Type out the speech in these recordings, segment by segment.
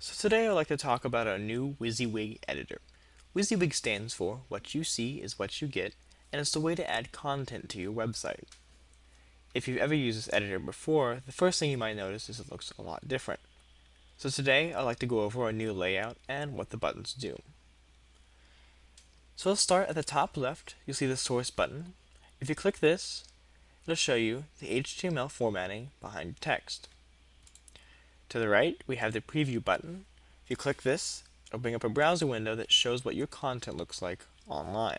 So today I'd like to talk about our new WYSIWYG editor. WYSIWYG stands for What You See is What You Get, and it's the way to add content to your website. If you've ever used this editor before, the first thing you might notice is it looks a lot different. So today I'd like to go over our new layout and what the buttons do. So let's start at the top left, you'll see the source button. If you click this, it'll show you the HTML formatting behind text. To the right, we have the preview button. If you click this, it'll bring up a browser window that shows what your content looks like online.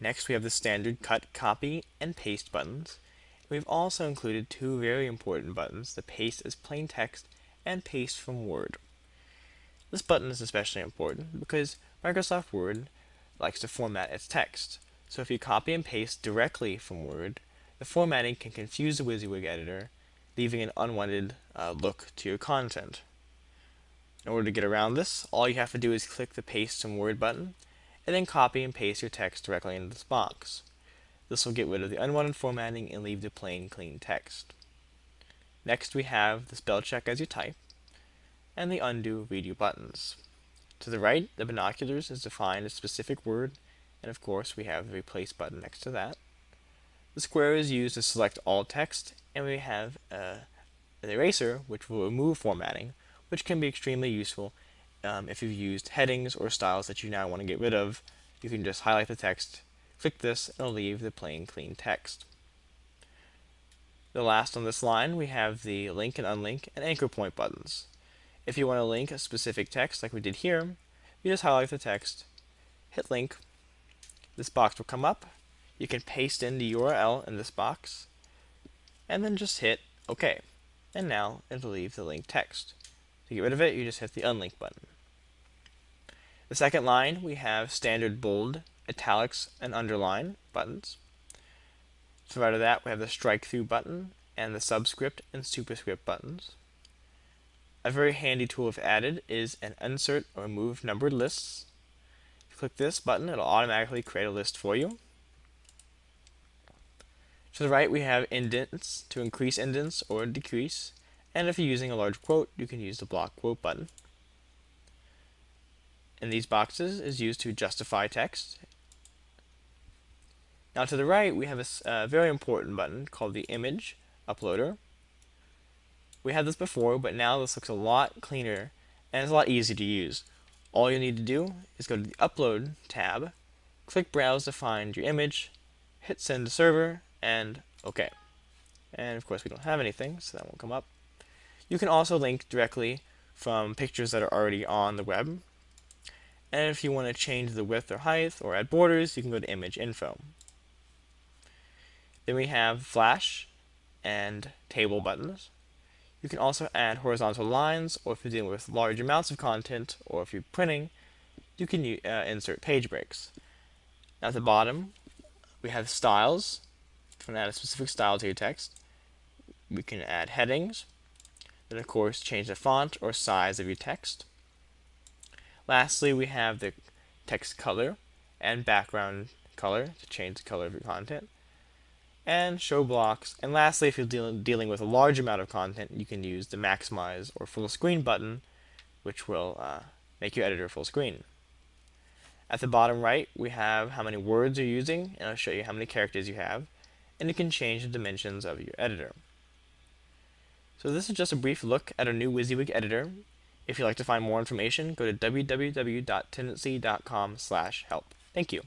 Next, we have the standard cut, copy, and paste buttons. We've also included two very important buttons, the paste as plain text and paste from Word. This button is especially important because Microsoft Word likes to format its text. So if you copy and paste directly from Word, the formatting can confuse the WYSIWYG editor leaving an unwanted uh, look to your content. In order to get around this, all you have to do is click the Paste from Word button, and then copy and paste your text directly into this box. This will get rid of the unwanted formatting and leave the plain, clean text. Next we have the spell check as you type, and the undo redo buttons. To the right, the binoculars is defined a specific word, and of course we have the replace button next to that. The square is used to select all text, and we have uh, an eraser, which will remove formatting, which can be extremely useful um, if you've used headings or styles that you now want to get rid of. You can just highlight the text, click this, and it'll leave the plain, clean text. The last on this line, we have the link and unlink and anchor point buttons. If you want to link a specific text like we did here, you just highlight the text, hit link, this box will come up, you can paste in the URL in this box and then just hit OK. And now it'll leave the link text. To get rid of it, you just hit the unlink button. The second line, we have standard bold, italics, and underline buttons. So out of that, we have the strike through button and the subscript and superscript buttons. A very handy tool if added is an insert or remove numbered lists. If you click this button, it'll automatically create a list for you. To the right we have indents to increase indents or decrease and if you're using a large quote you can use the block quote button. And these boxes is used to justify text. Now to the right we have a very important button called the image uploader. We had this before but now this looks a lot cleaner and it's a lot easier to use. All you need to do is go to the upload tab, click browse to find your image, hit send to server, and OK. And of course we don't have anything, so that won't come up. You can also link directly from pictures that are already on the web. And if you want to change the width or height or add borders, you can go to image info. Then we have flash and table buttons. You can also add horizontal lines, or if you're dealing with large amounts of content, or if you're printing, you can uh, insert page breaks. At the bottom, we have styles, want to add a specific style to your text, we can add headings. Then, of course, change the font or size of your text. Lastly, we have the text color and background color to change the color of your content. And show blocks. And lastly, if you're deal dealing with a large amount of content, you can use the maximize or full screen button, which will uh, make your editor full screen. At the bottom right, we have how many words you're using, and I'll show you how many characters you have and you can change the dimensions of your editor. So this is just a brief look at our new WYSIWYG editor. If you'd like to find more information, go to www.tendenci.com help. Thank you.